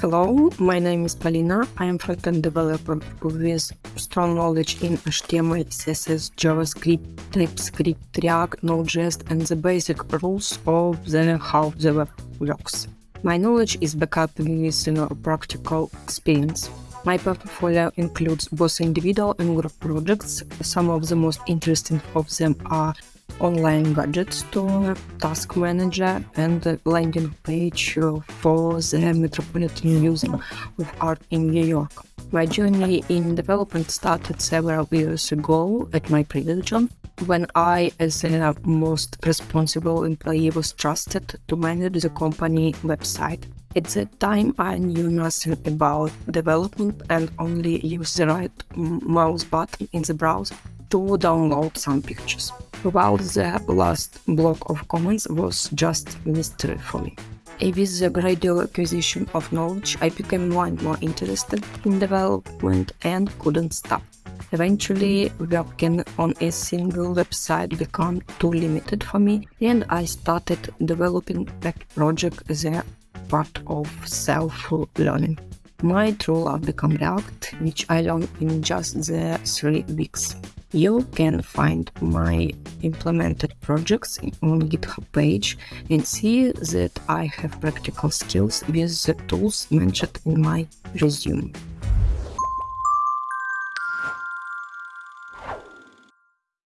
Hello, my name is Polina. I am front-end developer with strong knowledge in HTML, CSS, JavaScript, TypeScript, React, Node.js, and the basic rules of the how the web works. My knowledge is backed up with you know, practical experience. My portfolio includes both individual and group projects. Some of the most interesting of them are online gadget store, task manager, and landing page for the Metropolitan Museum of Art in New York. My journey in development started several years ago at my previous job, when I, as the most responsible employee, was trusted to manage the company website. At that time, I knew nothing about development and only used the right mouse button in the browser to download some pictures. While the last block of comments was just mystery for me. With the gradual acquisition of knowledge, I became more and more interested in development and couldn't stop. Eventually, working on a single website became too limited for me, and I started developing that project as a part of self-learning. My true love became React, which I learned in just the three weeks. You can find my implemented projects on GitHub page and see that I have practical skills with the tools mentioned in my resume.